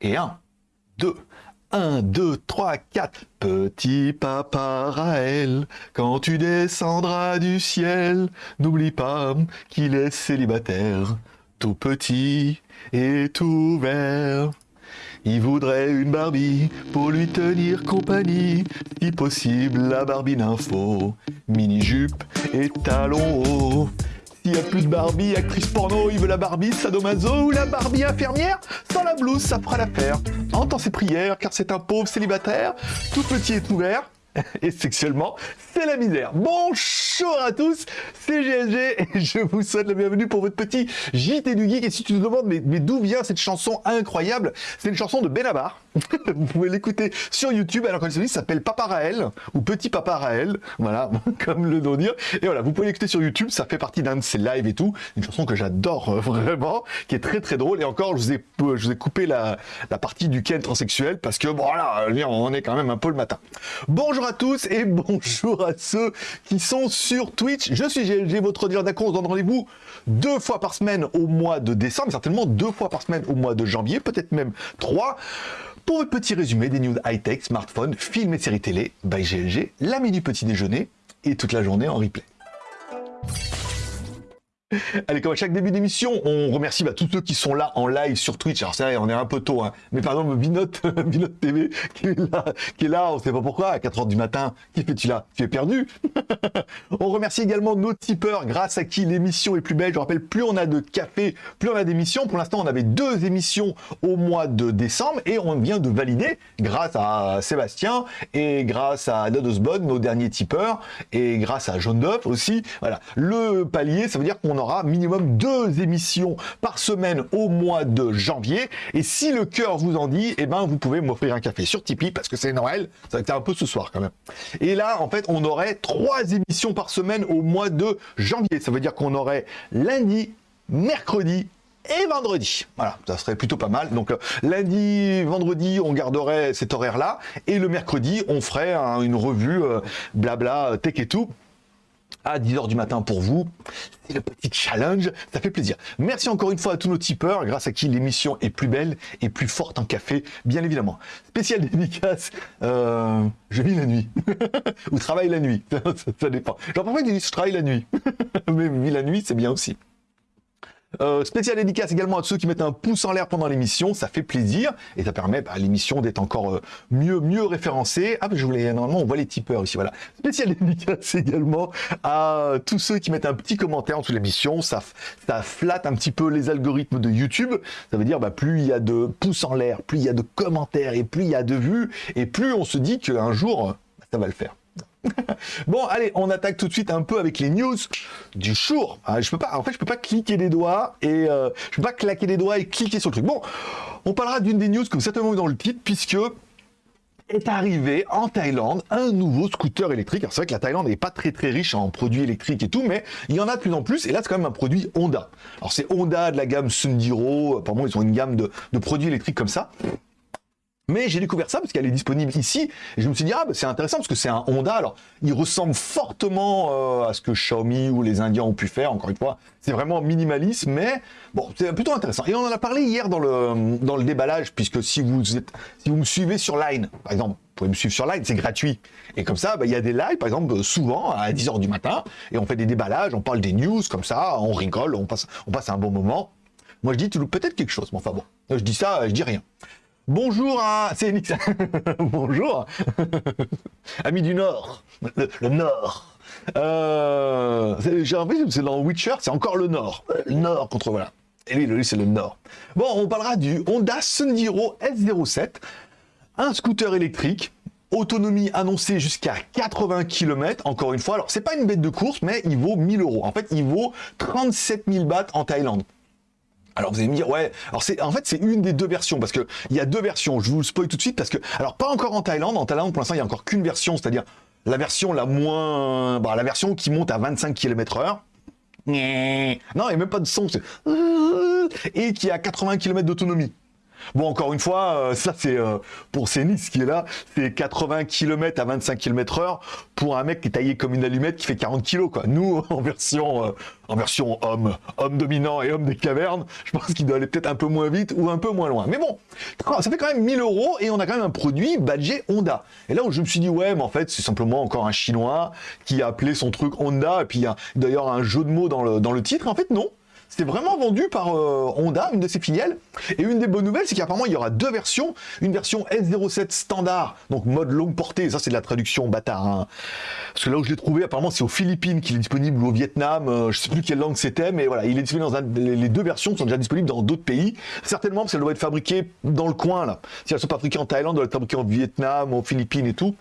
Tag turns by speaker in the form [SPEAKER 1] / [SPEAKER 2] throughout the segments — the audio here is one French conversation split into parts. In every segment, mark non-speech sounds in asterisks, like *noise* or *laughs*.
[SPEAKER 1] Et 1, 2, 1, 2, 3, 4. Petit papa Raël, quand tu descendras du ciel, n'oublie pas qu'il est célibataire, tout petit et tout vert. Il voudrait une Barbie pour lui tenir compagnie, si possible la Barbie d'info, mini-jupe et talons hauts. S'il n'y a plus de Barbie, actrice porno, il veut la Barbie sadomaso ou la Barbie infirmière Sans la blouse, ça fera l'affaire. Entends ses prières, car c'est un pauvre célibataire, tout petit et tout vert, *laughs* et sexuellement, c'est la misère. Bonjour à tous, c'est GLG et je vous souhaite la bienvenue pour votre petit JT du Geek. Et si tu te demandes mais, d'où vient cette chanson incroyable, c'est une chanson de Benabar. *laughs* vous pouvez l'écouter sur YouTube alors que celui s'appelle Papa Raël ou Petit Papa Raël, voilà, *laughs* comme le nom dire. Et voilà, vous pouvez l'écouter sur YouTube, ça fait partie d'un de ses lives et tout. Une chanson que j'adore euh, vraiment, qui est très très drôle. Et encore, je vous ai, je vous ai coupé la, la partie du Ken transsexuel parce que voilà, on est quand même un peu le matin. Bonjour à tous et bonjour à ceux qui sont sur Twitch. Je suis GLG, votre dealer d'accord. On se donne rendez-vous deux fois par semaine au mois de décembre, certainement deux fois par semaine au mois de janvier, peut-être même trois, pour un petit résumé des news high-tech, smartphones, films et séries télé by GLG, l'ami du petit déjeuner et toute la journée en replay. *laughs* Allez, comme à chaque début d'émission, on remercie bah, tous ceux qui sont là en live sur Twitch. Alors c'est vrai, on est un peu tôt, hein. mais par exemple, Binote, *laughs* Binote TV, qui est là, qui est là, on sait pas pourquoi, à 4h du matin, qui fais-tu là? Tu es perdu? *laughs* On remercie également nos tipeurs, grâce à qui l'émission est plus belle. Je rappelle, plus on a de café, plus on a d'émissions. Pour l'instant, on avait deux émissions au mois de décembre, et on vient de valider, grâce à Sébastien, et grâce à Nodosbon, nos derniers tipeurs, et grâce à Jaune Duff aussi, voilà, le palier, ça veut dire qu'on on aura minimum deux émissions par semaine au mois de janvier. Et si le cœur vous en dit, eh ben, vous pouvez m'offrir un café sur Tipeee parce que c'est Noël. Ça va être un peu ce soir quand même. Et là, en fait, on aurait trois émissions par semaine au mois de janvier. Ça veut dire qu'on aurait lundi, mercredi et vendredi. Voilà, ça serait plutôt pas mal. Donc euh, lundi, vendredi, on garderait cet horaire-là. Et le mercredi, on ferait une revue euh, blabla, tech et tout à 10h du matin pour vous. C'est le petit challenge, ça fait plaisir. Merci encore une fois à tous nos tipeurs, grâce à qui l'émission est plus belle et plus forte en café, bien évidemment. Spécial dédicace, euh, je vis la nuit, *laughs* ou travaille la nuit, *laughs* ça, dépend. Ils disent je travaille la nuit, *laughs* mais vis la nuit c'est bien aussi. Euh, spécial dédicace également à ceux qui mettent un pouce en l'air pendant l'émission, ça fait plaisir et ça permet bah, l'émission d'être encore euh, mieux mieux référencée. Ah, je voulais normalement on voit les tipeurs ici, voilà. Spécial *laughs* dédicace également à tous ceux qui mettent un petit commentaire en dessous de l'émission, ça ça flatte un petit peu les algorithmes de YouTube. Ça veut dire bah, plus il y a de pouces en l'air, plus il y a de commentaires et plus il y a de vues et plus on se dit qu'un jour ça va le faire. *laughs* bon, allez, on attaque tout de suite un peu avec les news du jour. Ah, je peux pas, en fait, je peux pas cliquer des doigts et euh, je peux pas claquer des doigts et cliquer sur le truc. Bon, on parlera d'une des news que vous certainement dans le titre, puisque est arrivé en Thaïlande un nouveau scooter électrique. Alors c'est vrai que la Thaïlande n'est pas très très riche en produits électriques et tout, mais il y en a de plus en plus. Et là, c'est quand même un produit Honda. Alors c'est Honda de la gamme Sundiro. Apparemment, ils ont une gamme de produits électriques comme ça. Mais j'ai découvert ça parce qu'elle est disponible ici. Et je me suis dit, ah, bah, c'est intéressant parce que c'est un Honda. Alors, il ressemble fortement euh, à ce que Xiaomi ou les Indiens ont pu faire. Encore une fois, c'est vraiment minimaliste, mais bon, c'est plutôt intéressant. Et on en a parlé hier dans le, dans le déballage, puisque si vous, êtes, si vous me suivez sur Line, par exemple, vous pouvez me suivre sur Line, c'est gratuit. Et comme ça, bah, il y a des lives, par exemple, souvent à 10h du matin, et on fait des déballages, on parle des news, comme ça, on rigole, on passe, on passe un bon moment. Moi, je dis, peut-être quelque chose, mais enfin bon, je dis ça, je dis rien. Bonjour à... C'est *laughs* Bonjour *laughs* Amis du Nord. Le, Nord. Euh... J'ai l'impression c'est dans Witcher, c'est encore le Nord. Le Nord contre... Voilà. Et lui c'est le Nord. Bon, on parlera du Honda Sundiro S07. Un scooter électrique autonomie annoncée jusqu'à 80 km, encore une fois. Alors, c'est pas une bête de course, mais il vaut 1000 euros. En fait, il vaut 37 000 bahts en Thaïlande. Alors vous allez me dire, ouais, alors c'est en fait c'est une des deux versions, parce que il y a deux versions, je vous le spoil tout de suite, parce que, alors pas encore en Thaïlande, en Thaïlande pour l'instant il y a encore qu'une version, c'est-à-dire la version la moins, bah, la version qui monte à 25 km heure, non, il n'y a même pas de son, et qui a 80 km d'autonomie. Bon, encore une fois, euh, ça c'est euh, pour Cénis qui est là, c'est 80 km à 25 km heure pour un mec qui est taillé comme une allumette qui fait 40 kg quoi. Nous, *laughs* en version, euh, en version homme, homme dominant et homme des cavernes, je pense qu'il doit aller peut-être un peu moins vite ou un peu moins loin. Mais bon, ça fait quand même 1000 euros et on a quand même un produit badgé Honda. Et là où je me suis dit, ouais, mais en fait, c'est simplement encore un chinois qui a appelé son truc Honda et puis il y a d'ailleurs un jeu de mots dans le, dans le titre. En fait, non. C'était vraiment vendu par euh, Honda, une de ses filiales. Et une des bonnes nouvelles, c'est qu'apparemment, il y aura deux versions. Une version S07 standard, donc mode longue portée. Ça, c'est de la traduction bâtard. Hein. Parce que là où je l'ai trouvé, apparemment, c'est aux Philippines qu'il est disponible ou au Vietnam. Euh, je sais plus quelle langue c'était, mais voilà, il est disponible dans. Les deux versions sont déjà disponibles dans d'autres pays. Certainement, parce qu'elles doivent être fabriquées dans le coin, là. Si elles sont fabriquées en Thaïlande, elles doivent être fabriquées en Vietnam, aux Philippines et tout.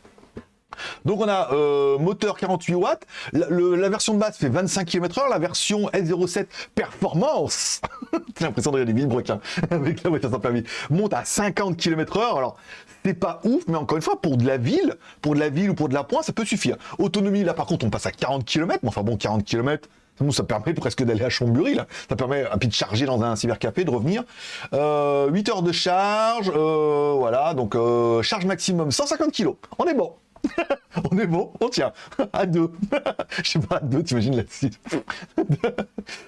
[SPEAKER 1] Donc on a euh, moteur 48 watts, la, version de base fait 25 km/h, la version S07 Performance, *laughs* j'ai l'impression de regarder villes *laughs* avec la voiture sans permis, monte à 50 km/h. Alors c'est pas ouf, mais encore une fois, pour de la ville, pour de la ville ou pour de la pointe, ça peut suffire. Autonomie, là par contre, on passe à 40 km, mais enfin bon, 40 km, ça permet presque d'aller à Chambéry, là. Ça permet peu de charger dans un cybercafé, de revenir. 8 euh, heures de charge, euh, voilà, donc charge maximum 150 kg. On est bon. *laughs* on est bon, on tient. *laughs* À deux. *laughs* Je sais pas, à deux, t'imagines là-dessus.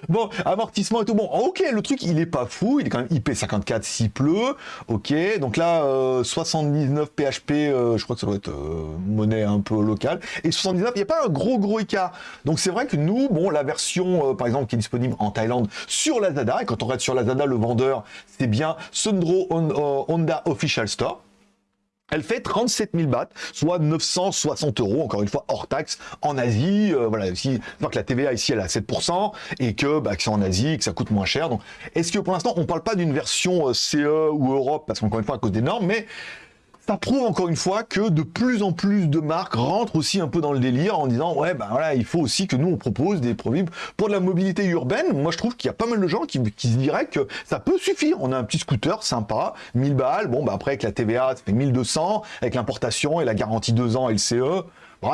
[SPEAKER 1] bon, amortissement et tout. Bon, ok, le truc, il est pas fou. Il est quand même IP54 s'il pleut. Ok, donc là, 79 PHP, je crois que ça doit être euh, monnaie un peu locale. Et 79, il n'y a pas un gros, gros écart. Donc c'est vrai que nous, bon, la version, euh, par exemple, qui est disponible en Thaïlande sur Lazada, et quand on regarde sur Lazada, le vendeur, c'est bien Sundro Honda Official Store. Elle fait 37 000 bahts, soit 960 euros, encore une fois, hors taxe, en Asie. Euh, voilà, si, que la TVA ici, elle est à 7%, et que, bah, que c'est en Asie, que ça coûte moins cher. Donc, est-ce que pour l'instant, on ne parle pas d'une version euh, CE ou Europe, parce qu'encore une fois, à cause des normes, mais ça prouve encore une fois que de plus en plus de marques rentrent aussi un peu dans le délire en disant ouais ben voilà il faut aussi que nous on propose des produits pour de la mobilité urbaine. Moi je trouve qu'il y a pas mal de gens qui, se diraient que ça peut suffire. On a un petit scooter sympa, 1000 balles. Bon bah après avec la TVA ça fait 1200 avec l'importation et la garantie 2 ans LCE.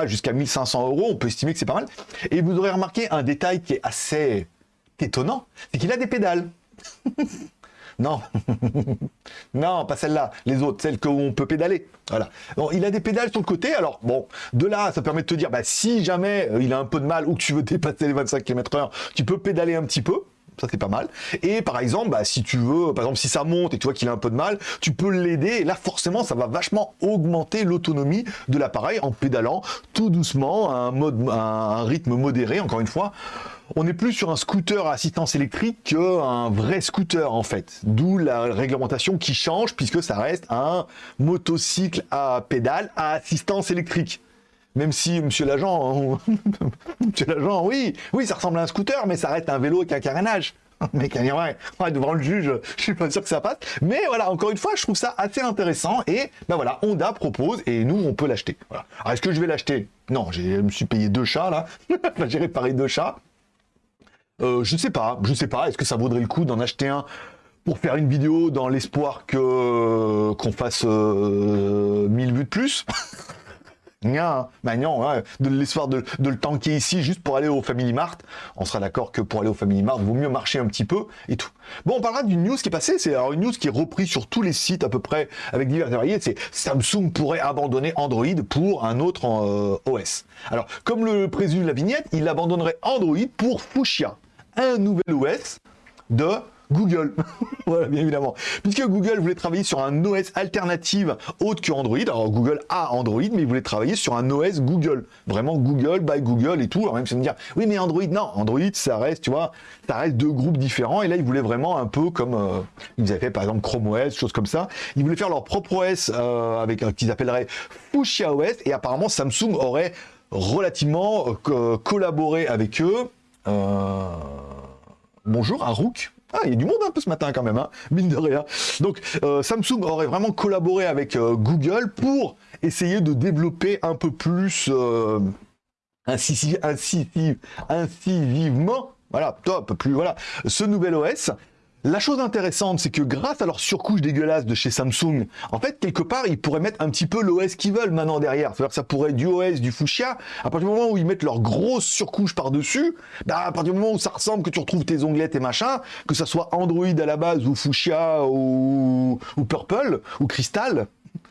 [SPEAKER 1] jusqu'à 1500 euros, on peut estimer que c'est pas mal. Et vous aurez remarqué un détail qui est assez étonnant, c'est qu'il a des pédales. *laughs* Non, *laughs* non, pas celle-là, les autres, celles qu'on peut pédaler. Voilà. Bon, il a des pédales sur le côté, alors bon, de là, ça permet de te dire, bah, si jamais euh, il a un peu de mal ou que tu veux *laughs* dépasser les 25 km h tu peux pédaler un petit peu, ça c'est pas mal. Et par exemple, bah, si tu veux, par exemple, si ça monte et tu vois qu'il a un peu de mal, tu peux l'aider. Et là, forcément, ça va vachement augmenter l'autonomie de l'appareil en pédalant tout doucement, à mode, à un rythme modéré, encore une fois on n'est plus sur un scooter à assistance électrique qu'un vrai scooter en fait. D'où la réglementation qui change puisque ça reste un motocycle à pédale à assistance électrique. Même si, monsieur l'agent, *laughs* monsieur l'agent, oui, oui, ça ressemble à un scooter, mais ça reste un vélo avec un carénage. *laughs* Mais ouais, ouais, devant le juge, je suis pas sûr que ça passe. Mais voilà, encore une fois, je trouve ça assez intéressant. Et ben voilà, Honda propose et nous, on peut l'acheter. Voilà. Alors, est-ce que je vais l'acheter? Non, je me suis payé deux chats là. *laughs* J'ai réparé deux chats. Euh, je ne sais pas, je sais pas. Est-ce que ça vaudrait le coup d'en acheter un pour faire une vidéo dans l'espoir que qu'on fasse 1000 euh, vues de plus? *laughs* Non, bah non, de l'espoir de, le tanker ici juste pour aller au Family Mart. On sera d'accord que pour aller au Family Mart, il vaut mieux marcher un petit peu et tout. Bon, on parlera d'une news qui est passée, c'est une news qui est reprise sur tous les sites à peu près avec divers variés, c'est Samsung pourrait abandonner Android pour un autre euh, OS. Alors, comme le présume la vignette, il abandonnerait Android pour Fuchsia un nouvel OS de Google. *laughs* voilà, bien évidemment. Puisque Google voulait travailler sur un OS alternative autre que Android. Alors Google a Android, mais il voulait travailler sur un OS Google. Vraiment Google by Google et tout. Alors même si me dire, oui, mais Android, non. Android, ça reste, tu vois, ça reste deux groupes différents. Et là, ils voulaient vraiment un peu comme euh, ils avaient fait par exemple Chrome OS, choses comme ça. Ils voulaient faire leur propre OS euh, avec un qu'ils appelleraient Fuchsia OS. Et apparemment, Samsung aurait relativement euh, collaboré avec eux euh, bonjour, un Rook. Ah, il y a du monde un peu ce matin quand même, hein, mine de rien. Donc, euh, Samsung aurait vraiment collaboré avec euh, Google pour essayer de développer un peu plus incisivement, voilà, top, plus, voilà, ce nouvel OS. La chose intéressante, c'est que grâce à leur surcouche dégueulasse de chez Samsung, en fait, quelque part, ils pourraient mettre un petit peu l'OS qu'ils veulent maintenant derrière. C'est-à-dire que ça pourrait être du OS, du fuchsia. À partir du moment où ils mettent leur grosse surcouche par-dessus, bah, à partir du moment où ça ressemble, que tu retrouves tes onglettes et machin, que ça soit Android à la base ou fuchsia ou, ou Purple ou Crystal,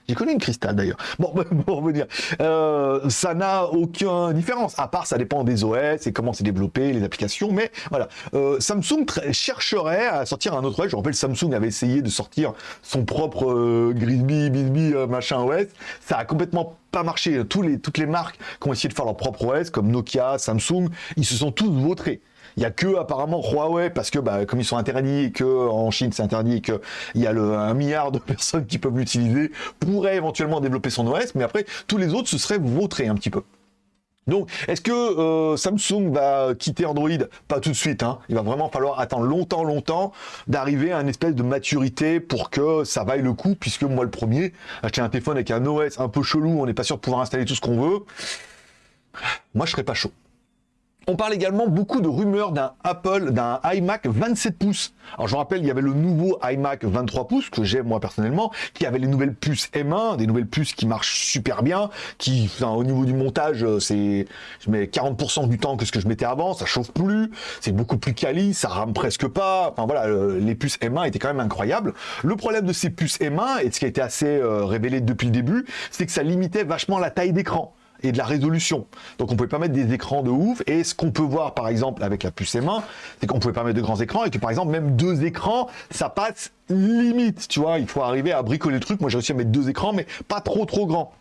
[SPEAKER 1] j'ai connu une cristal d'ailleurs. Bon, *laughs* pour revenir, euh, ça n'a aucune différence, à part ça dépend des OS et comment c'est développé, les applications, mais voilà. Euh, Samsung chercherait à sortir un autre OS. Je rappelle, Samsung avait essayé de sortir son propre euh, Grisby, Bisbee, euh, machin OS. Ça a complètement pas marché. Tous les, toutes les marques qui ont essayé de faire leur propre OS, comme Nokia, Samsung, ils se sont tous vautrés. Il y a que apparemment Huawei parce que bah, comme ils sont interdits et que en Chine c'est interdit et que il y a un milliard de *laughs* personnes qui peuvent l'utiliser, pourrait éventuellement développer son OS, mais après tous les autres se seraient vautrés un petit peu. Donc, est-ce que euh, Samsung va quitter Android? Pas tout de suite. Hein. Il va vraiment falloir attendre longtemps, longtemps d'arriver à une espèce de maturité pour que ça vaille le coup, puisque moi, le premier, acheter un téléphone avec un OS un peu chelou, on n'est pas sûr de pouvoir installer tout ce qu'on veut, moi, je serais pas chaud. On parle également beaucoup de rumeurs d'un Apple, d'un iMac 27 pouces. Alors je rappelle, il y avait le nouveau iMac 23 pouces que j'ai moi personnellement, qui avait les nouvelles puces M1, des nouvelles puces qui marchent super bien, qui au niveau du montage, euh, c'est je mets 40% du temps que ce que je mettais avant, ça chauffe plus, c'est beaucoup plus quali, ça rame presque pas. Enfin voilà, les puces M1 étaient quand même incroyables. Le problème de ces puces M1 et ce qui a été assez euh, révélé depuis le début, c'est que ça limitait vachement la taille d'écran et de la résolution. Donc on pouvait pas mettre des écrans de ouf. Et ce qu'on peut voir par exemple avec la puce M1, c'est qu'on pouvait pas mettre de grands écrans et que par exemple même deux écrans, ça passe limite. Tu vois, il faut arriver à bricoler le truc. Moi j'ai réussi à mettre deux écrans, mais pas trop trop grands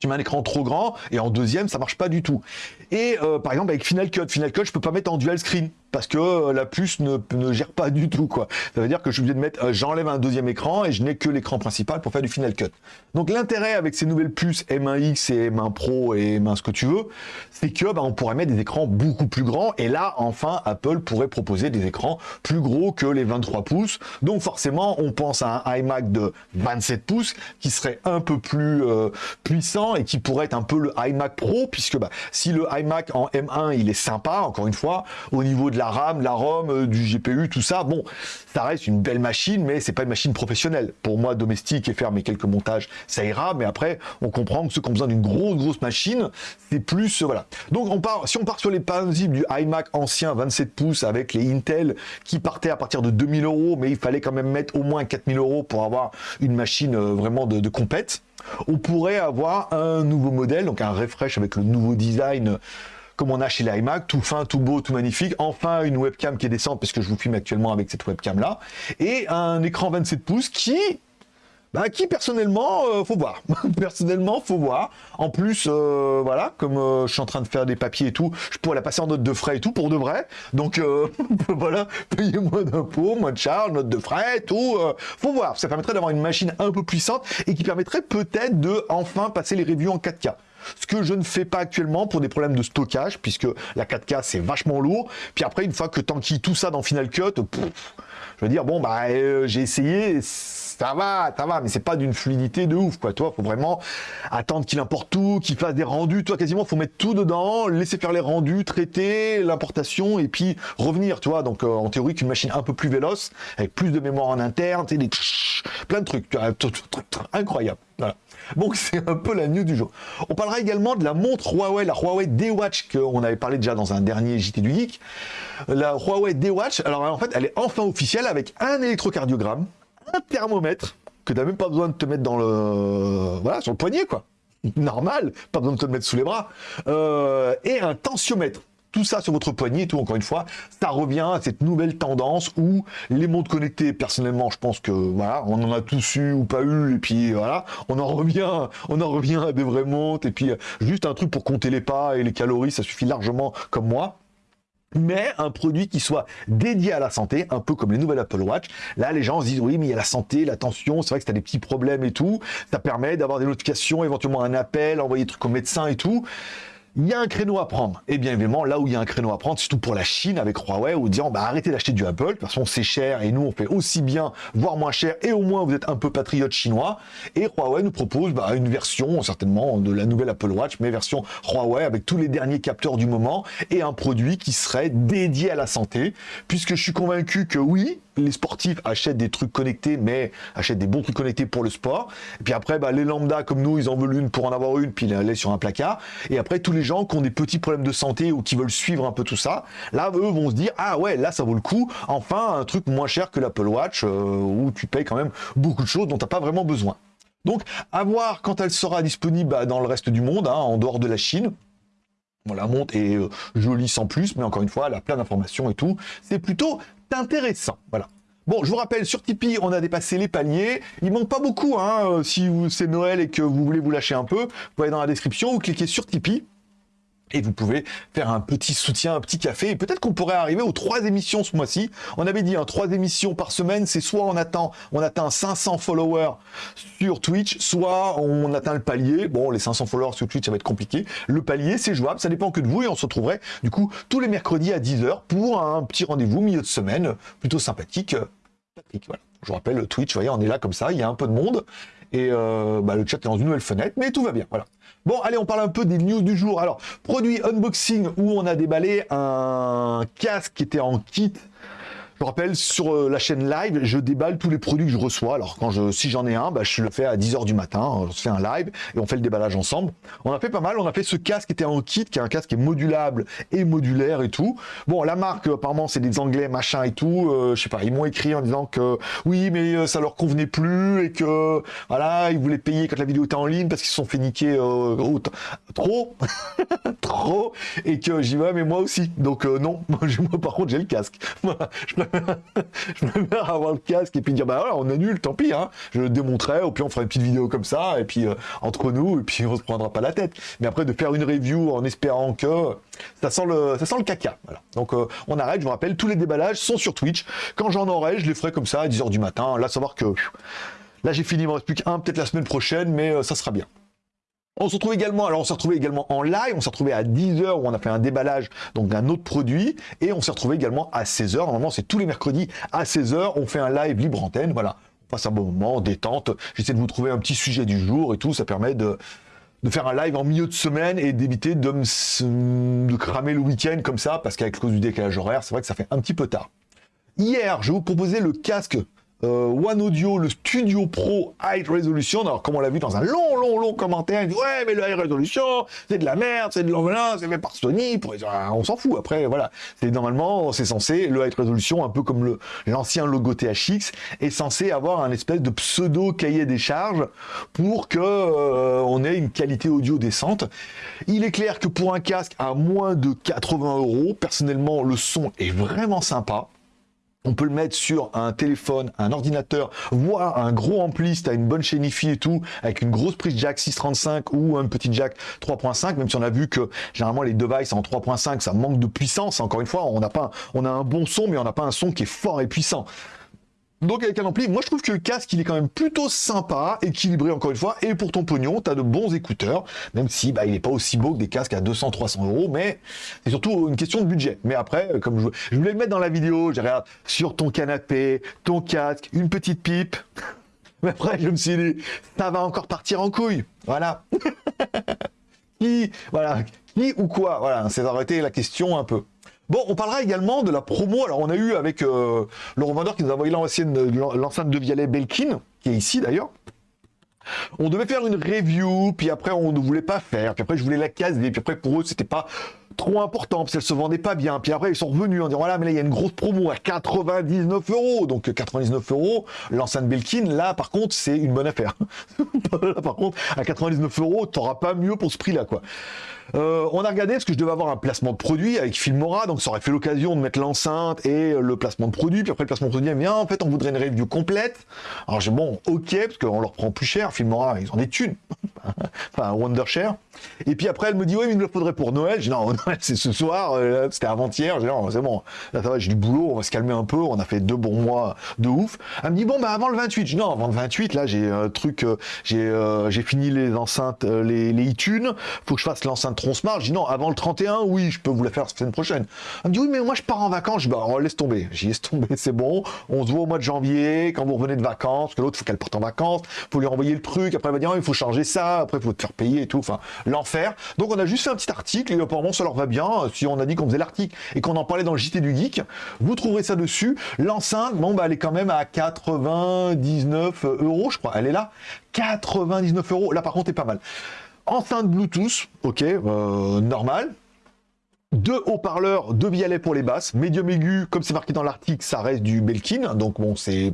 [SPEAKER 1] tu mets un écran trop grand et en deuxième ça marche pas du tout. Et euh, par exemple avec Final Cut, Final Cut je peux pas mettre en dual screen parce que euh, la puce ne, ne, gère pas du tout quoi. Ça veut dire que je suis obligé de mettre, euh, j'enlève un deuxième écran et je n'ai que l'écran principal pour faire du Final Cut. Donc l'intérêt avec ces nouvelles puces M1X et M1 Pro et M1 ce que tu veux, c'est que bah, on pourrait mettre des écrans beaucoup plus grands et là enfin Apple pourrait proposer des écrans plus gros que les 23 pouces. Donc forcément on pense à un iMac de 27 pouces qui serait un peu plus euh, puissant et qui pourrait être un peu le iMac Pro puisque bah, si le iMac en M1 il est sympa encore une fois au niveau de la la RAM, la ROM, euh, du GPU, tout ça. Bon, ça reste une belle machine, mais c'est pas une machine professionnelle. Pour moi, domestique et faire mes quelques montages, ça ira. Mais après, on comprend que ceux qui ont besoin d'une grosse, grosse machine, c'est plus, euh, voilà. Donc, on part, si on part sur les principes du iMac ancien 27 pouces avec les Intel qui partaient à partir de 2000 euros, mais il fallait quand même mettre au moins 4000 euros pour avoir une machine euh, vraiment de, de compète, on pourrait avoir un nouveau modèle, donc un refresh avec le nouveau design comme on a chez l'iMac, tout fin, tout beau, tout magnifique. Enfin, une webcam qui est décente, parce que je vous filme actuellement avec cette webcam-là. Et un écran 27 pouces qui... Bah, qui personnellement, euh, faut voir. *laughs* personnellement, faut voir. En plus, euh, voilà, comme euh, je suis en train de faire des papiers et tout, je pourrais la passer en note de frais et tout pour de vrai. Donc *laughs* voilà, payez moins d'impôts, moins de charges, note de frais, tout. faut voir. Ça permettrait d'avoir une machine un peu puissante et qui permettrait peut-être de enfin passer les reviews en 4K. Ce que je ne fais pas actuellement pour des problèmes de stockage, puisque la 4K c'est vachement lourd. Puis après, une fois que t'enquilles tout ça dans Final Cut, je veux dire, bon, bah, euh, j'ai essayé, ça va, ça va, mais c'est pas d'une fluidité de ouf, quoi. Toi, faut vraiment attendre qu'il importe tout, qu'il fasse des rendus. Toi, quasiment, faut mettre tout dedans, laisser faire les rendus, traiter l'importation et puis revenir, tu vois. Donc, euh, en théorie, qu'une machine un peu plus véloce, avec plus de mémoire en interne, tu des plein de trucs, incroyable. Donc c'est un peu la news du jour. On parlera également de la montre Huawei, la Huawei D-Watch, qu'on avait parlé déjà dans un dernier JT du Geek. La Huawei D-Watch, alors en fait, elle est enfin officielle avec un électrocardiogramme, un thermomètre, que tu n'as même pas besoin de te mettre dans le... Voilà, sur le poignet, quoi. Normal, pas besoin de te le mettre sous les bras. Euh, et un tensiomètre tout ça sur votre poignet et tout, encore une fois, ça revient à cette nouvelle tendance où les montres connectées, personnellement, je pense que voilà, on en a tous eu ou pas eu, et puis voilà, on en revient, on en revient à des vraies montres, et puis euh, juste un truc pour compter les pas et les calories, ça suffit largement comme moi mais un produit qui soit dédié à la santé, un peu comme les nouvelles Apple Watch. Là, les gens se disent, oui, mais il y a la santé, l'attention, c'est vrai que tu as des petits problèmes et tout. Ça permet d'avoir des notifications, éventuellement un appel, envoyer des trucs au médecin et tout. Il y a un créneau à prendre. Et bien évidemment, là où il y a un créneau à prendre, surtout pour la Chine avec Huawei, où disant bah, arrêtez d'acheter du Apple, de toute façon c'est cher et nous on fait aussi bien, voire moins cher, et au moins vous êtes un peu patriote chinois. Et Huawei nous propose bah, une version certainement de la nouvelle Apple Watch, mais version Huawei avec tous les derniers capteurs du moment et un produit qui serait dédié à la santé, puisque je suis convaincu que oui, les sportifs achètent des trucs connectés, mais achètent des bons trucs connectés pour le sport. Et puis après, bah, les lambda comme nous, ils en veulent une pour en avoir une, puis ils la sur un placard. Et après, tous les gens qui ont des petits problèmes de santé ou qui veulent suivre un peu tout ça, là, eux vont se dire, ah ouais, là, ça vaut le coup. Enfin, un truc moins cher que l'Apple Watch, euh, où tu payes quand même beaucoup de choses dont tu n'as pas vraiment besoin. Donc, à voir quand elle sera disponible bah, dans le reste du monde, hein, en dehors de la Chine. Bon, la montre est euh, jolie sans plus, mais encore une fois, elle a plein d'informations et tout. C'est plutôt intéressant. Voilà. Bon, je vous rappelle, sur Tipeee, on a dépassé les paliers. Il manque pas beaucoup, hein, euh, si c'est Noël et que vous voulez vous lâcher un peu, vous aller dans la description, ou cliquez sur Tipeee et vous pouvez faire un petit soutien, un petit café, et peut-être qu'on pourrait arriver aux trois émissions ce mois-ci. On avait dit, hein, trois émissions par semaine, c'est soit on attend, on atteint 500 followers sur Twitch, soit on atteint le palier. Bon, les 500 followers sur Twitch, ça va être compliqué. Le palier, c'est jouable, ça dépend que de vous, et on se retrouverait, du coup, tous les mercredis à 10h pour un petit rendez-vous milieu de semaine, plutôt sympathique. Patrick, voilà. Je vous rappelle, Twitch, vous voyez, on est là comme ça, il y a un peu de monde, et euh, bah, le chat est dans une nouvelle fenêtre, mais tout va bien, voilà. Bon, allez, on parle un peu des news du jour. Alors, produit unboxing où on a déballé un casque qui était en kit je rappelle, sur euh, la chaîne live, je déballe tous les produits que je reçois. Alors, quand je, si j'en ai un, bah, je le fais à 10h du matin. On se fait un live et on fait le déballage ensemble. On a fait pas mal. On a fait ce casque qui était en kit, qui est un casque qui est modulable et modulaire et tout. Bon, la marque, apparemment, c'est des anglais, machin et tout. Euh, je sais pas, ils m'ont écrit en disant que oui, mais euh, ça leur convenait plus et que, voilà, ils voulaient payer quand la vidéo était en ligne parce qu'ils se sont fait niquer trop, *laughs* trop, et que j'y vais, mais moi aussi. Donc, non, *laughs* moi, par contre, j'ai le casque. *laughs* je *laughs* préfère avoir le casque et puis dire bah voilà on annule, tant pis hein. Je le démontrerai, ou puis on fera une petite vidéo comme ça et puis euh, entre nous et puis *laughs* on se prendra pas la tête. Mais après de faire une review en espérant que ça sent le ça caca. Donc euh, on arrête. Je vous rappelle tous les déballages sont sur Twitch. Quand j'en aurai, je les ferai comme ça à 10h du matin. Là savoir que là j'ai fini, il me reste plus qu'un peut-être la semaine prochaine, mais euh, ça sera bien. On se retrouve également, alors on s'est retrouvé également en live, on s'est retrouvé à 10h où on a fait un déballage donc d'un autre produit et on s'est retrouvé également à 16h. Normalement, c'est tous les mercredis à 16h, on fait un live libre antenne, voilà. On passe un bon moment, détente. J'essaie de vous trouver un petit sujet du jour et tout, ça permet de, faire un live en milieu de semaine et d'éviter de, de cramer le week-end comme ça parce qu'avec cause du décalage horaire, c'est vrai que ça fait un petit peu tard. Hier, je vous proposer le casque euh, One Audio, le Studio Pro High Resolution. Alors, comme on l'a vu dans un long, long, long commentaire, il dit Ouais, mais le High Resolution, c'est de la merde, c'est de l'enveloppe, c'est fait par Sony. Ah, on s'en fout. Après, voilà. C'est normalement, c'est censé, le High Resolution, un peu comme l'ancien logo THX, est censé avoir un espèce de pseudo cahier des charges pour que euh, on ait une qualité audio décente. Il est clair que pour un casque à moins de 80 euros, personnellement, le son est vraiment sympa. On peut le mettre sur un téléphone, un ordinateur, voire un gros ampli si tu as une bonne chaîne IFI et tout, avec une grosse prise jack 635 ou un petit jack 3.5, même si on a vu que généralement les devices en 3.5, ça manque de puissance. Encore une fois, on n'a pas, on a un bon son, mais on n'a pas un son qui est fort et puissant. Donc avec un ampli, moi je trouve que le casque il est quand même plutôt sympa, équilibré encore une fois, et pour ton pognon, tu as de bons écouteurs, même si bah, il n'est pas aussi beau que des casques à 200-300 euros, mais c'est surtout une question de budget. Mais après, comme je, je voulais le mettre dans la vidéo, j'ai regarde sur ton canapé, ton casque, une petite pipe. *laughs* Mais après, je me suis dit, ça va encore partir en couille. Voilà. *laughs* qui, voilà, qui ou quoi? Voilà, c'est arrêté la question un peu. Bon, on parlera également de la promo. Alors, on a eu avec euh, le revendeur qui nous a envoyé l'enceinte de Vialet Belkin, qui est ici d'ailleurs. On devait faire une review, puis après on ne voulait pas faire, puis après je voulais la caser, puis après pour eux c'était pas trop important, parce qu'elle se vendait pas bien, puis après ils sont revenus en disant voilà mais là il y a une grosse promo à 99 euros, donc 99 euros, l'enceinte Belkin, là par contre c'est une bonne affaire. *laughs* par contre à 99 euros t'auras pas mieux pour ce prix là quoi. Euh, on a regardé parce que je devais avoir un placement de produit avec Filmora, donc ça aurait fait l'occasion de mettre l'enceinte et le placement de produit. Puis après le placement de produit, bien en fait on voudrait une review complète. Alors j'ai bon, ok, parce qu'on leur prend plus cher. Filmora, ils ont des thunes. *laughs* enfin Wondershare. Et puis après, elle me dit, oui, mais il me le faudrait pour Noël. J'ai non, *laughs* Noël, c'est ce soir, euh, c'était avant-hier. J'ai non, c'est bon, là, ça va, j'ai du boulot, on va se calmer un peu, on a fait deux bons mois de ouf. Elle me dit, bon, bah, avant le 28. Je dis, non, avant le 28, là, j'ai un truc, euh, j'ai euh, j'ai fini les enceintes, les, les iTunes, faut que je fasse l'enceinte Tronsmart. Je dis, non, avant le 31, oui, je peux vous la faire la semaine prochaine. Elle me dit, oui, mais moi, je pars en vacances. Je dis, bah, laisse tomber. J'y laisse tomber, *laughs* c'est bon. On se voit au mois de janvier, quand vous revenez de vacances, parce que l'autre, faut qu'elle parte en vacances, faut lui envoyer le truc, après, elle va dire, oh, il faut changer ça, après, il faut te faire payer et tout. Enfin, l'enfer. Donc on a juste fait un petit article et apparemment ça leur va bien. Si on a dit qu'on faisait l'article et qu'on en parlait dans le JT du Geek, vous trouverez ça dessus. L'enceinte, bon bah elle est quand même à 99 euros, je crois. Elle est là, 99 euros. Là par contre, est pas mal. Enceinte Bluetooth, ok, euh, normal. Deux haut-parleurs, deux violets pour les basses, médium aigu, comme c'est marqué dans l'article, ça reste du Belkin, donc bon, c'est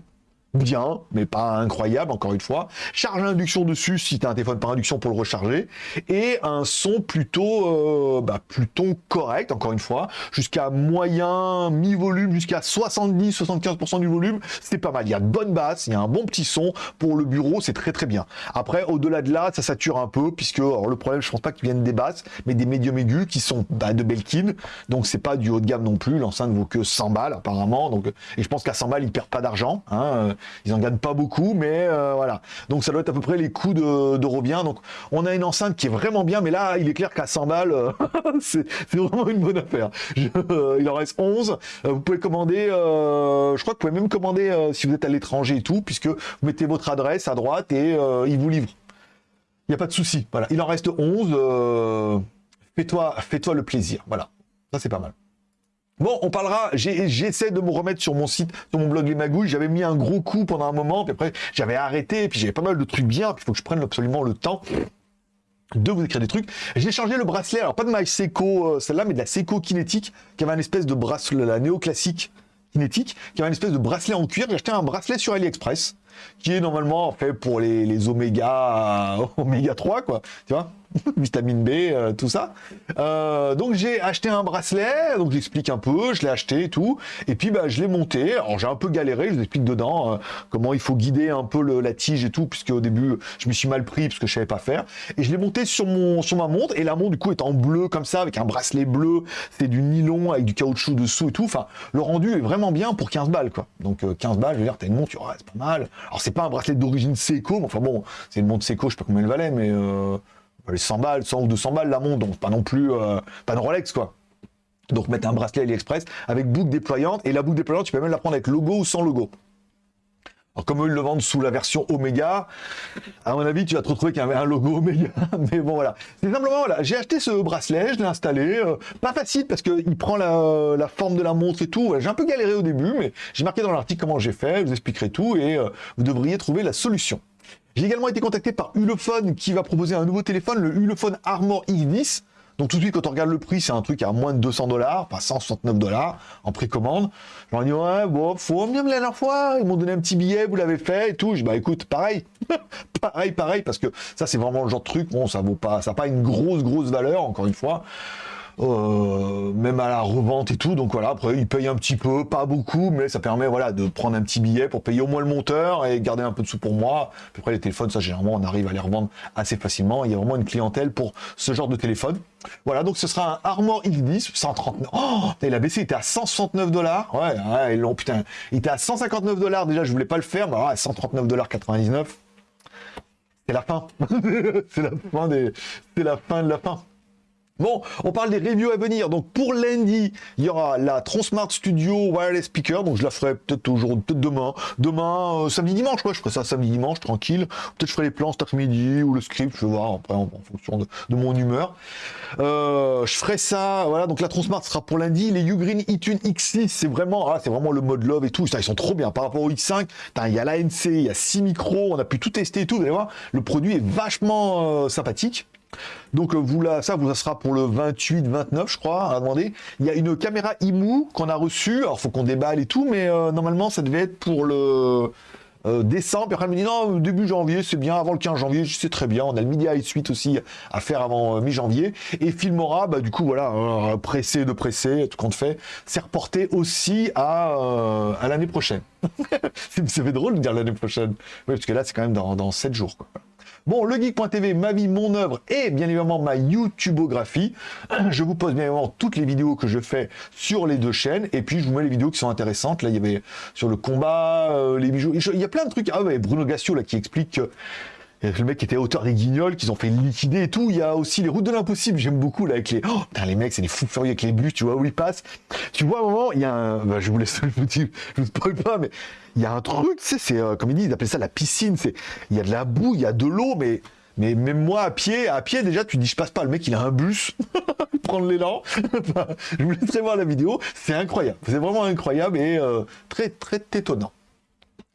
[SPEAKER 1] bien, mais pas incroyable, encore une fois. Charge à induction dessus, si tu as un téléphone par induction pour le recharger. Et un son plutôt, euh, bah, plutôt correct, encore une fois. Jusqu'à moyen, mi-volume, jusqu'à 70-75% du volume, c'est pas mal. Il y a de bonnes basses, il y a un bon petit son. Pour le bureau, c'est très très bien. Après, au-delà de là, ça sature un peu, puisque alors, le problème, je pense pas qu'ils viennent des basses, mais des médiums aigus qui sont bah, de Belkin. Donc c'est pas du haut de gamme non plus. L'enceinte vaut que 100 balles, apparemment. Donc, et je pense qu'à 100 balles, ils perdent pas d'argent. Hein. Ils en gagnent pas beaucoup, mais euh, voilà. Donc ça doit être à peu près les coûts de, de Donc on a une enceinte qui est vraiment bien, mais là, il est clair qu'à 100 balles, euh, *laughs* c'est vraiment une bonne affaire. Euh, il en reste 11. vous pouvez commander, je crois que vous pouvez même commander si vous êtes à l'étranger et tout, puisque vous mettez votre adresse à droite et il vous livre. Il n'y a pas de souci. Voilà. Il en reste 11. Fais-toi fais -toi le plaisir. Voilà. Ça, c'est pas mal. Bon, on parlera, j'essaie de me remettre sur mon site, sur mon blog Les Magouilles, j'avais mis un gros coup pendant un moment, puis après j'avais arrêté, puis j'avais pas mal de trucs bien, puis il faut que je prenne absolument le temps de vous écrire des trucs. J'ai changé le bracelet, alors pas de ma Seiko, euh, celle-là, mais de la Seiko Kinétique, qui avait un espèce de bracelet, la néoclassique Kinétique, qui avait un espèce de bracelet en cuir. J'ai acheté un bracelet sur AliExpress, qui est normalement fait pour les, les oméga 3, *laughs* quoi, tu vois *laughs* vitamine B, euh, tout ça. Euh, donc j'ai acheté un bracelet, donc j'explique un peu, je l'ai acheté et tout, et puis bah, je l'ai monté. Alors j'ai un peu galéré, je vous explique dedans euh, comment il faut guider un peu la tige et tout, puisque au début je me suis mal pris parce que je savais pas faire. Et je l'ai monté sur mon sur ma montre, et la montre du coup est en bleu comme ça, avec un bracelet bleu, c'est du nylon avec du caoutchouc dessous et tout. Enfin, le rendu est vraiment bien pour 15 balles quoi. Donc 15 balles, je veux dire, t'as une montre, c'est pas mal. Alors c'est pas un bracelet d'origine Seiko, mais enfin bon, c'est une montre Seiko, je sais pas combien elle valait, mais les 100 balles, 100 ou 200 balles la montre, donc pas non plus, euh, pas de Rolex quoi. Donc mettre un bracelet AliExpress avec boucle déployante, et la boucle déployante, tu peux même la prendre avec logo ou sans logo. Alors comme eux, ils le vendent sous la version Omega, à mon avis, tu vas te retrouver qu'il y avait un logo Omega, *laughs* mais bon voilà. C'est simplement, voilà, j'ai acheté ce bracelet, je l'ai installé, euh, pas facile parce qu'il prend la, forme de la montre et tout, j'ai un peu galéré au début, mais j'ai marqué dans l'article comment j'ai fait, je vous expliquerai tout, et euh, vous devriez trouver la solution. J'ai également été contacté par Ulefone qui va proposer un nouveau téléphone, le Ulefone Armor X10. Donc tout de suite, quand on regarde le prix, c'est un truc à moins de 200 dollars, pas 169 dollars en précommande. J'en dit ouais, bon, faut bien la dernière fois, ils m'ont donné un petit billet, vous l'avez fait et tout. Je dis bah écoute, pareil, *laughs* pareil, pareil, parce que ça c'est vraiment le genre de truc, bon, ça vaut pas, ça n'a pas une grosse, grosse valeur, encore une fois. Euh, même à la revente et tout. Donc voilà, après ils payent un petit peu, pas beaucoup, mais ça permet voilà de prendre un petit billet pour payer au moins le monteur et garder un peu de sous pour moi. Après les téléphones, ça généralement on arrive à les revendre assez facilement. Il y a vraiment une clientèle pour ce genre de téléphone. Voilà, donc ce sera un Armor X10, 139. Oh, il a baissé, il était à 169 dollars. Ouais, ouais, long, putain, il était à 159 dollars déjà, je voulais pas le faire, mais ouais, 139 dollars 99. C'est la fin. *laughs* c'est la fin des, c'est la fin de la fin. Bon, on parle des reviews à venir. Donc pour lundi, il y aura la Transmart Studio Wireless Speaker. Donc je la ferai peut-être aujourd'hui, peut-être demain. Demain, euh, samedi, dimanche. Je ferai ça samedi, dimanche, tranquille. Peut-être je ferai les plans cet après-midi ou le script, je vais voir après en, fonction de, mon humeur. Euh, je ferai ça, voilà. Donc la Transmart sera pour lundi. Les Ugreen eTune X6, c'est vraiment, ah, c'est vraiment le mode love et tout. ils sont trop bien par rapport au X5. Il y a l'ANC, il y a 6 micros, on a pu tout tester et tout. Vous allez voir, le produit est vachement euh, sympathique. Donc euh, vous là, ça, vous ça sera pour le 28-29, je crois, à demander. Il y a une caméra IMU qu'on a reçue. Alors faut qu'on déballe et tout, mais euh, normalement ça devait être pour le euh, décembre. Puis après elle me dit non, début janvier, c'est bien. Avant le 15 janvier, c'est très bien. On a le Media Suite aussi à faire avant mi-janvier. Et Filmora, bah du coup voilà, pressé de pressé, tout compte fait, c'est reporté aussi à, l'année prochaine. *laughs* ça fait drôle de dire l'année prochaine. Oui, parce que là c'est quand même dans, dans 7 jours. Quoi. Bon, legeek.tv, ma vie, mon œuvre et bien évidemment ma YouTubeographie. *clears throat* Je vous pose bien évidemment toutes les vidéos que je fais sur les deux chaînes et puis je vous mets les vidéos qui sont intéressantes. Là, il y avait sur le combat, euh, les bijoux. Il y a plein de trucs. Ah ouais, Bruno Gassio là qui explique que le mec qui était auteur des guignols, qu'ils ont fait liquider et tout. Il y a aussi les routes de l'impossible. J'aime beaucoup là avec les. Oh, putain, les mecs, c'est des fous furieux avec les bus. Tu vois où ils passent. Tu vois, à un moment, il y a un. Bah, je vous laisse, *laughs* je vous spoil pas, mais il y a un truc, tu sais, c'est euh, comme ils disent, ils appellent ça la piscine. C'est, il y a de la boue, il y a de l'eau, mais. Mais même moi, à pied, à pied, déjà, tu dis, je passe pas. Le mec, il a un bus, *laughs* prendre l'élan. je vous laisserai voir la vidéo. C'est incroyable. C'est vraiment incroyable et euh, très, très étonnant.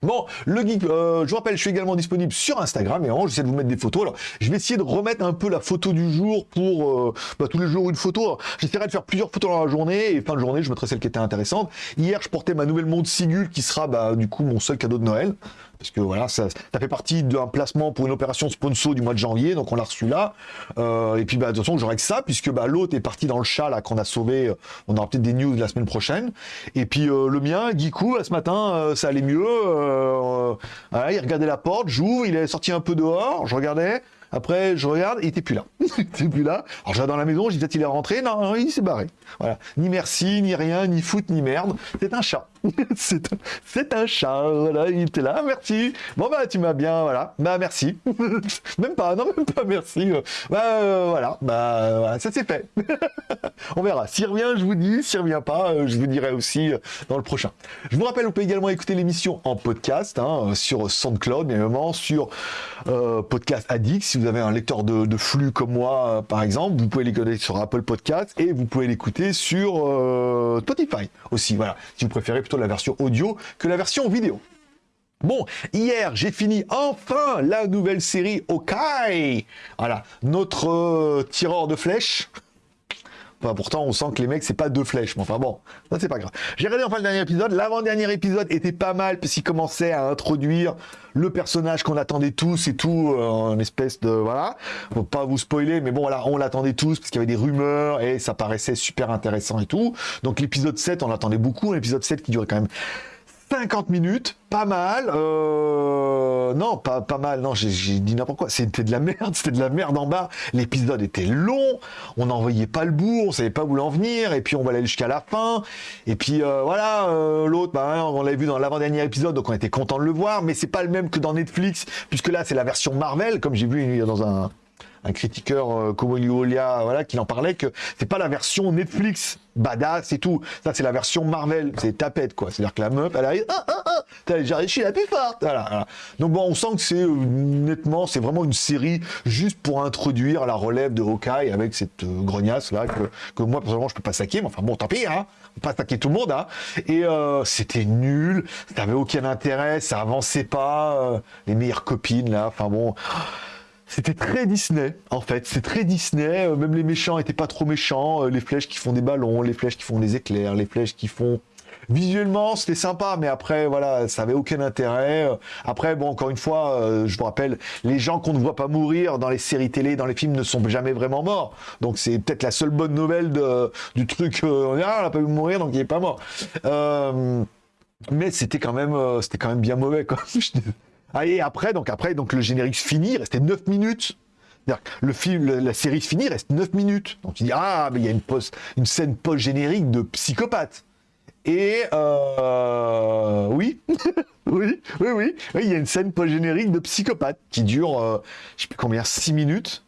[SPEAKER 1] Bon, le geek, euh, je vous rappelle, je suis également disponible sur Instagram et en j'essaie de vous mettre des photos. Alors, je vais essayer de remettre un peu la photo du jour pour euh, bah, tous les jours une photo. J'essaierai de faire plusieurs photos dans la journée et fin de journée, je mettrai celle qui était intéressante. Hier, je portais ma nouvelle montre Sigul qui sera bah, du coup mon seul cadeau de Noël parce que voilà, ça, fait partie d'un placement pour une opération sponsor du mois de janvier, donc on l'a reçu là. Euh, et puis bah, de toute façon, j'aurai que ça, puisque bah, l'autre est parti dans le chat là qu'on a sauvé. Euh, on aura peut-être des news la semaine prochaine. Et puis euh, le mien, Gikou, ce matin, ça allait mieux. il regardait la porte, j'ouvre, il est sorti un peu dehors, je regardais. Après, je regarde, il était plus là. *laughs* il était plus là. Alors, je vais dans la maison, je dis peut-être il est rentré. Non, il s'est barré. Voilà. Ni merci, ni rien, ni foot, ni merde. C'est un chat. *laughs* c'est un, chat. Voilà, il était là. Merci. Bon, bah, tu m'as bien, voilà. Bah, merci. *laughs* même pas, non, même pas merci. Bah, euh, voilà. Bah, voilà, ça s'est fait. *laughs* On verra. S'il revient, je vous dis. S'il revient pas, euh, je vous dirai aussi euh, dans le prochain. Je vous rappelle, vous pouvez également écouter l'émission en podcast, hein, sur SoundCloud, bien évidemment, sur Podcast Addict, si vous avez un lecteur de, flux comme moi, euh, par exemple, vous pouvez l'écouter sur Apple Podcast et vous pouvez l'écouter sur euh, Spotify aussi. Voilà, si vous préférez plutôt la version audio que la version vidéo. Bon, hier, j'ai fini enfin la nouvelle série Okai. Voilà, notre euh, tireur de flèches *laughs* pourtant, on sent que les mecs, c'est pas deux flèches. Mais enfin bon, ça c'est pas grave. J'ai regardé enfin le dernier épisode. L'avant-dernier épisode était pas mal parce qu'il commençait à introduire le personnage qu'on attendait tous et tout, euh, en espèce de voilà. Faut pas vous spoiler, mais bon voilà, on l'attendait tous parce qu'il y avait des rumeurs et ça paraissait super intéressant et tout. Donc l'épisode 7, on l'attendait beaucoup. L'épisode 7 qui durait quand même 50 minutes, pas mal. Euh, non, pas, pas mal. Non, j'ai dit n'importe quoi. C'était de la merde. *laughs* C'était de la merde en bas. L'épisode était long. On n'en voyait pas le bout. On savait pas où l'en venir. Et puis on va aller jusqu'à la fin. Et puis euh, voilà, euh, l'autre, bah, on l'avait vu dans l'avant-dernier épisode, donc on était content de le voir. Mais c'est pas le même que dans Netflix, puisque là c'est la version Marvel, comme j'ai vu dans un un critiqueur euh, comme voilà, qui en parlait que c'est pas la version Netflix badass et tout. Ça, c'est la version Marvel. C'est tapette, quoi. C'est-à-dire que la meuf, elle arrive, ah, ah, ah, t'as déjà réussi la plus forte. Voilà, Donc bon, on sent que c'est, euh, nettement, c'est vraiment une série juste pour introduire la relève de Hawkeye avec cette euh, grognasse, là, que, que moi, personnellement, je peux pas saquer. Mais enfin, bon, tant pis, hein. On peut pas saquer tout le monde, hein. Et euh, c'était nul. Ça aucun intérêt. Ça avançait pas. les meilleures copines, là. Enfin bon. C'était très Disney, en fait. C'est très Disney. Euh, même les méchants étaient pas trop méchants. Euh, les flèches qui font des ballons, les flèches qui font des éclairs, les flèches qui font... Visuellement, c'était sympa, mais après, voilà, ça avait aucun intérêt. Euh, après, bon, encore une fois, je vous rappelle, les gens qu'on ne voit pas mourir dans les séries télé, dans les films, ne sont jamais vraiment morts. Donc, c'est peut-être la seule bonne nouvelle du truc. ah, on n'a pas vu mourir, donc il n'est pas mort. mais c'était quand même, c'était quand même bien mauvais, quoi. *laughs* Ah, et après, donc après, donc le générique finit, il restait 9 minutes. Le film, la série finit, reste 9 minutes. Donc tu dis, ah, mais il y a une, post, une scène post-générique de psychopathe. Et euh, oui, *laughs* oui, oui, oui, il y a une scène post-générique de psychopathe qui dure, euh, je sais plus combien, 6 minutes.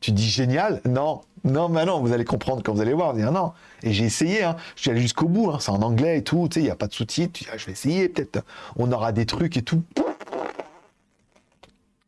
[SPEAKER 1] Tu dis génial Non, non, mais non, vous allez comprendre quand vous allez voir. Dire non. Et j'ai essayé, hein. je suis allé jusqu'au bout, hein. c'est en anglais et tout, tu sais, il n'y a pas de sous-titres. Ah, je vais essayer, peut-être on aura des trucs et tout.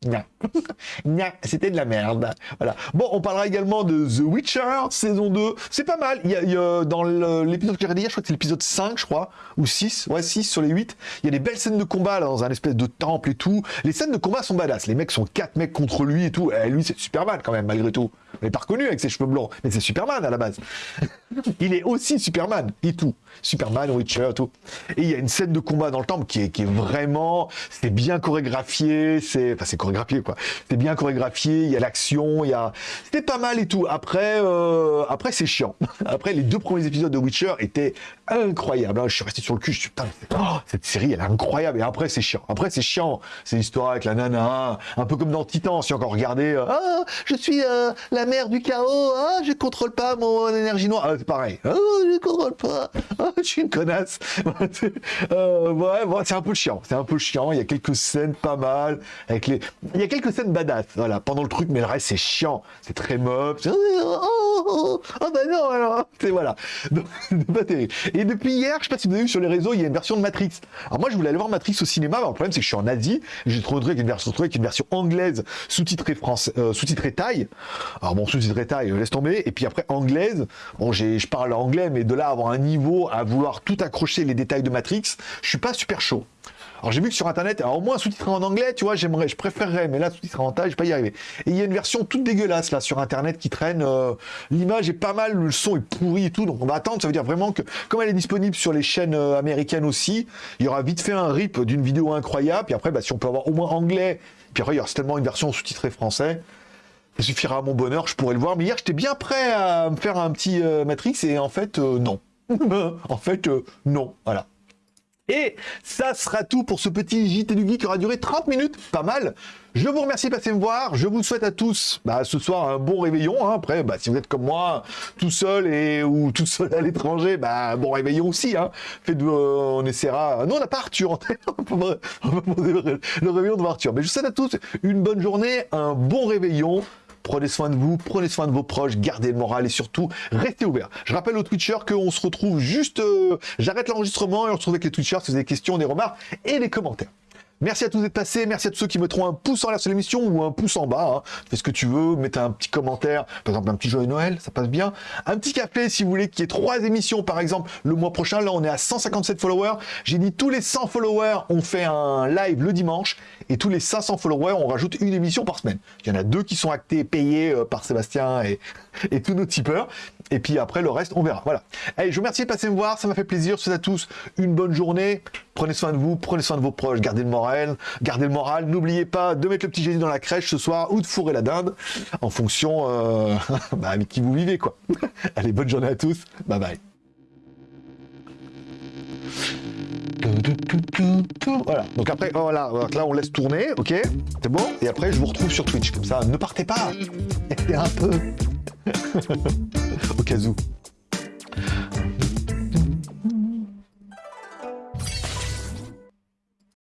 [SPEAKER 1] Non. *laughs* c'était de la merde. Voilà. Bon, on parlera également de The Witcher, saison 2. C'est pas mal. Il y a, dans l'épisode que j'ai regardé hier, je crois que c'est l'épisode 5, je crois, ou 6. Ouais, 6 sur les 8. Il y a des belles scènes de combat dans un espèce de temple et tout. Les scènes de combat sont badass. Les mecs sont 4 mecs contre lui et tout. Et lui, c'est Superman quand même, malgré tout. On n'est pas reconnu avec ses cheveux blancs, mais c'est Superman à la base. *laughs* il est aussi Superman et tout. Superman, Witcher, tout. Et il y a une scène de combat dans le temple qui est, qui est vraiment, c'est bien chorégraphié, c'est, enfin c'est chorégraphié quoi quoi. C'est bien chorégraphié, il y a l'action, il y a... C'était pas mal et tout. Après, euh, après c'est chiant. *laughs* Après, les deux premiers épisodes de Witcher étaient incroyables. hein. Je suis resté sur le cul, je suis putain, oh, cette série, elle est incroyable. Et après, c'est chiant. Après, c'est chiant. C'est l'histoire avec la nana, un peu comme dans Titan, si encore regardé. euh, ah, je suis euh, la mère du chaos, ah, je contrôle pas mon énergie noire. Ah, c'est pareil. Ah, je contrôle pas. Ah, je suis une connasse. *laughs* Ouais, ouais, c'est un peu chiant. C'est un peu chiant. Il y a quelques scènes pas mal. Avec les... scènes badass, voilà, pendant le truc, mais le reste, c'est chiant. C'est très mob. C'est- Oh, oh, oh, oh, bah non. C'est voilà. *laughs* Et depuis hier, je sais pas si vous avez vu sur les réseaux, il y a une version de Matrix. Alors moi, je voulais aller voir Matrix au cinéma. le problème, c'est que je suis en Asie. J'ai trouvé avec une version, une version anglaise sous-titrée français, euh, sous-titrée thaï. Alors bon, sous-titrée thaï, euh, laisse tomber. Et puis après anglaise. Bon, j'ai, je parle anglais, mais de là avoir un niveau à vouloir tout accrocher les détails de Matrix, je suis pas super chaud. Alors j'ai vu que sur internet, alors au moins sous-titré en anglais, tu vois, j'aimerais, je préférerais, mais là sous-titré en thaï, je vais pas y arriver. Et il y a une version toute dégueulasse là sur internet qui traîne. euh, L'image est pas mal, le son est pourri et tout, donc on va attendre. Ça veut dire vraiment que comme elle est disponible sur les chaînes euh, américaines aussi, il y aura vite fait un rip d'une vidéo incroyable. Puis après, bah, si on peut avoir au moins anglais, puis après il y aura certainement une version sous-titrée français. Ça suffira à mon bonheur, je pourrais le voir. Mais hier, j'étais bien prêt à me faire un petit euh, Matrix et en fait, non. *laughs* en fait, non. Voilà. Et ça sera tout pour ce petit JT du Geek qui aura duré 30 minutes, pas mal. Je vous remercie de passer me voir. Je vous souhaite à tous bah, ce soir un bon réveillon. hein. Après, bah, si vous êtes comme moi, tout seul et ou tout seul à l'étranger, bah, bon réveillon aussi. Hein. Faites, euh, on essaiera. Non, on n'a pas Arthur. *laughs* on le le réveillon de Arthur. Mais je vous souhaite à tous une bonne journée, un bon réveillon. Prenez soin de vous, prenez soin de vos proches, gardez le moral et surtout, restez ouverts. Je rappelle aux Twitchers qu'on se retrouve juste... euh, J'arrête l'enregistrement et on se retrouve avec les Twitchers si vous avez des questions, des remarques et des commentaires. Merci à tous d'être passés, merci à tous ceux qui mettront un pouce en l'air sur l'émission ou un pouce en bas. hein. Fais ce que tu veux, mettez un petit commentaire, par exemple un petit joyeux Noël, ça passe bien. Un petit café si vous voulez qu'il y ait trois émissions par exemple le mois prochain. Là on est à 157 followers. J'ai dit tous les 100 followers on fait un live le dimanche et tous les 500 followers on rajoute une émission par semaine. Il y en a deux qui sont actés, payés euh, par Sébastien et, *laughs* et tous nos tipeurs. Et puis après le reste on verra. Voilà. Allez je vous remercie de passer me voir, ça m'a fait plaisir. Je vous souhaite à tous une bonne journée. Prenez soin de vous, prenez soin de vos proches, gardez le moral, gardez le moral. N'oubliez pas de mettre le petit Jésus dans la crèche ce soir ou de fourrer la dinde en fonction euh, *laughs* bah, avec qui vous vivez quoi. *laughs* Allez, bonne journée à tous. Bye bye. Voilà. Donc après, oh, voilà, donc là on laisse tourner, ok C'est bon Et après je vous retrouve sur Twitch. Comme ça, ne partez pas. *laughs* Restez un peu. Au cas où.